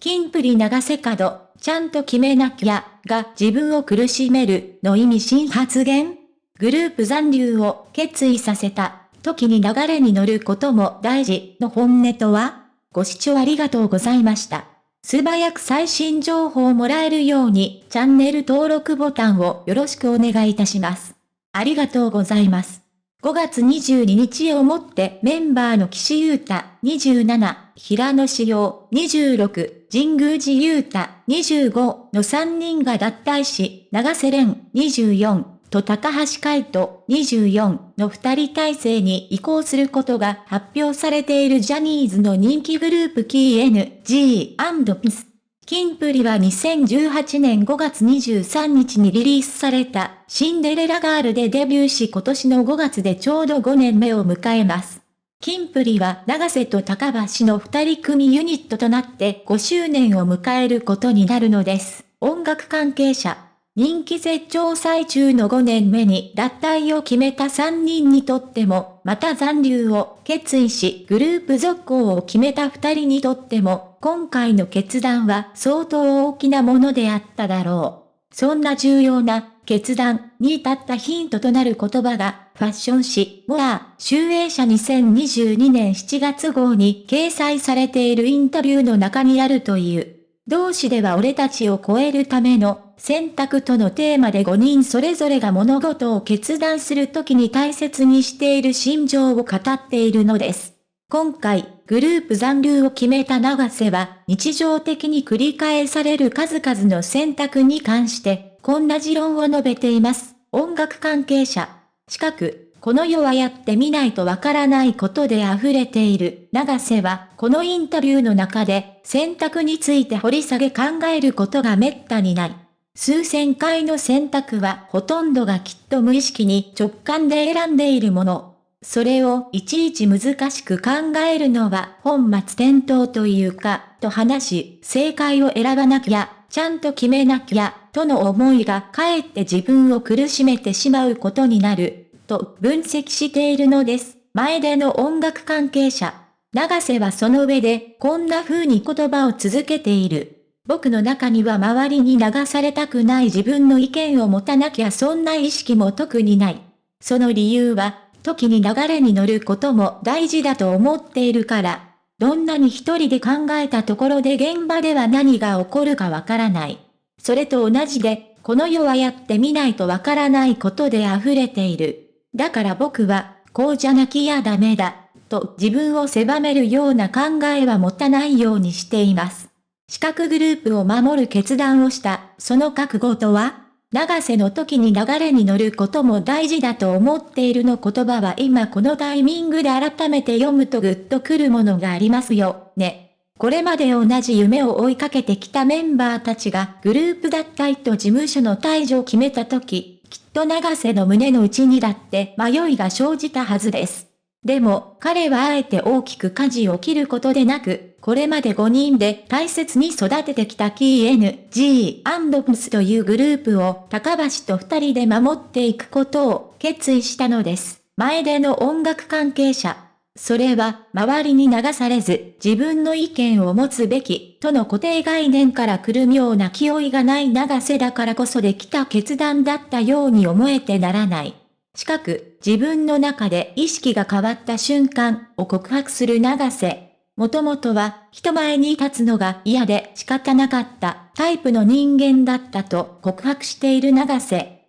キンプリ長瀬角、ちゃんと決めなきゃ、が自分を苦しめる、の意味新発言グループ残留を決意させた、時に流れに乗ることも大事、の本音とはご視聴ありがとうございました。素早く最新情報をもらえるように、チャンネル登録ボタンをよろしくお願いいたします。ありがとうございます。5月22日をもってメンバーの岸優太27、平野志陽26、神宮寺優太25の3人が脱退し、長瀬廉24と高橋海人24の2人体制に移行することが発表されているジャニーズの人気グループ KNG&PIS。キンプリは2018年5月23日にリリースされたシンデレラガールでデビューし今年の5月でちょうど5年目を迎えます。キンプリは長瀬と高橋の二人組ユニットとなって5周年を迎えることになるのです。音楽関係者。人気絶頂最中の5年目に脱退を決めた3人にとっても、また残留を決意しグループ続行を決めた2人にとっても、今回の決断は相当大きなものであっただろう。そんな重要な決断に至ったヒントとなる言葉が、ファッション誌、モア、集英社2022年7月号に掲載されているインタビューの中にあるという。同志では俺たちを超えるための選択とのテーマで5人それぞれが物事を決断するときに大切にしている心情を語っているのです。今回、グループ残留を決めた長瀬は、日常的に繰り返される数々の選択に関して、こんな持論を述べています。音楽関係者。近く、この世はやってみないとわからないことで溢れている。長瀬は、このインタビューの中で、選択について掘り下げ考えることが滅多にない。数千回の選択はほとんどがきっと無意識に直感で選んでいるもの。それをいちいち難しく考えるのは本末転倒というか、と話し、正解を選ばなきゃ、ちゃんと決めなきゃ、との思いがかえって自分を苦しめてしまうことになる、と分析しているのです。前での音楽関係者。長瀬はその上で、こんな風に言葉を続けている。僕の中には周りに流されたくない自分の意見を持たなきゃそんな意識も特にない。その理由は、時に流れに乗ることも大事だと思っているから、どんなに一人で考えたところで現場では何が起こるかわからない。それと同じで、この世はやってみないとわからないことで溢れている。だから僕は、こうじゃなきゃダメだ、と自分を狭めるような考えは持たないようにしています。資格グループを守る決断をした、その覚悟とは？長瀬の時に流れに乗ることも大事だと思っているの言葉は今このタイミングで改めて読むとグッとくるものがありますよ、ね。これまで同じ夢を追いかけてきたメンバーたちがグループ脱退と事務所の退場を決めた時、きっと長瀬の胸の内にだって迷いが生じたはずです。でも、彼はあえて大きく舵を切ることでなく、これまで5人で大切に育ててきた KNG&PS というグループを高橋と2人で守っていくことを決意したのです。前での音楽関係者。それは、周りに流されず、自分の意見を持つべき、との固定概念から来る妙な気負いがない長瀬だからこそできた決断だったように思えてならない。近く、自分の中で意識が変わった瞬間を告白する長瀬。もともとは人前に立つのが嫌で仕方なかったタイプの人間だったと告白している長瀬。